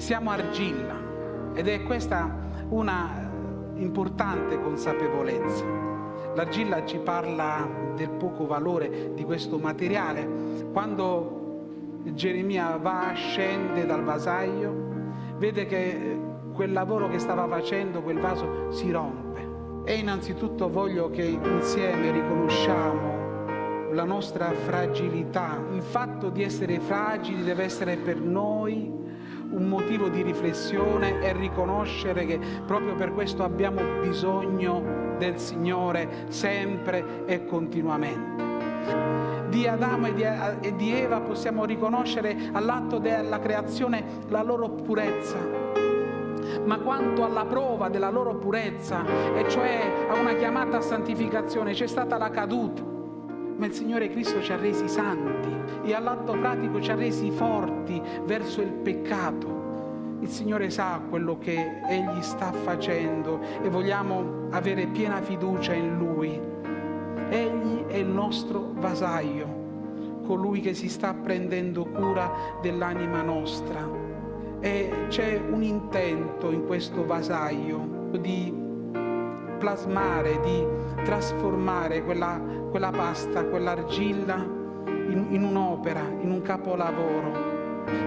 siamo argilla ed è questa una importante consapevolezza. L'argilla ci parla del poco valore di questo materiale. Quando Geremia va, scende dal vasaio, vede che quel lavoro che stava facendo, quel vaso, si rompe. E innanzitutto voglio che insieme riconosciamo la nostra fragilità. Il fatto di essere fragili deve essere per noi un motivo di riflessione e riconoscere che proprio per questo abbiamo bisogno del Signore sempre e continuamente. Di Adamo e di Eva possiamo riconoscere all'atto della creazione la loro purezza, ma quanto alla prova della loro purezza, e cioè a una chiamata a santificazione, c'è stata la caduta ma il Signore Cristo ci ha resi santi e all'atto pratico ci ha resi forti verso il peccato. Il Signore sa quello che Egli sta facendo e vogliamo avere piena fiducia in Lui. Egli è il nostro vasaio, colui che si sta prendendo cura dell'anima nostra. E c'è un intento in questo vasaio di plasmare, di trasformare quella, quella pasta, quell'argilla in, in un'opera, in un capolavoro.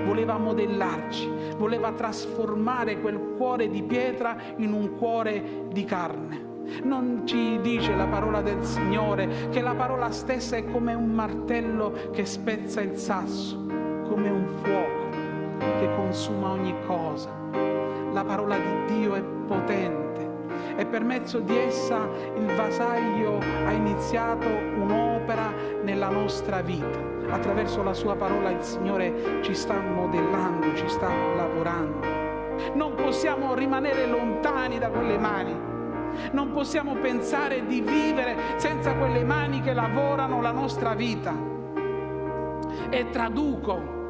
Voleva modellarci, voleva trasformare quel cuore di pietra in un cuore di carne. Non ci dice la parola del Signore che la parola stessa è come un martello che spezza il sasso, come un fuoco che consuma ogni cosa. La parola di Dio è potente e per mezzo di essa il vasaglio ha iniziato un'opera nella nostra vita. Attraverso la sua parola il Signore ci sta modellando, ci sta lavorando. Non possiamo rimanere lontani da quelle mani. Non possiamo pensare di vivere senza quelle mani che lavorano la nostra vita. E traduco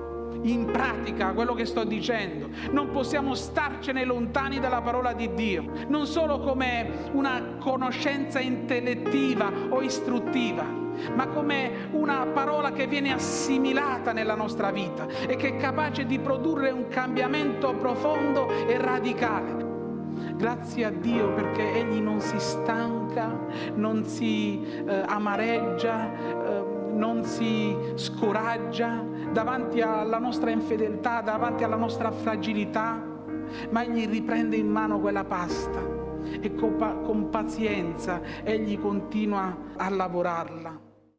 in pratica quello che sto dicendo. Non possiamo starcene lontani dalla parola di Dio, non solo come una conoscenza intellettiva o istruttiva, ma come una parola che viene assimilata nella nostra vita e che è capace di produrre un cambiamento profondo e radicale. Grazie a Dio perché Egli non si stanca, non si eh, amareggia, eh, non si scoraggia davanti alla nostra infedeltà, davanti alla nostra fragilità, ma Egli riprende in mano quella pasta e con, con pazienza Egli continua a lavorarla.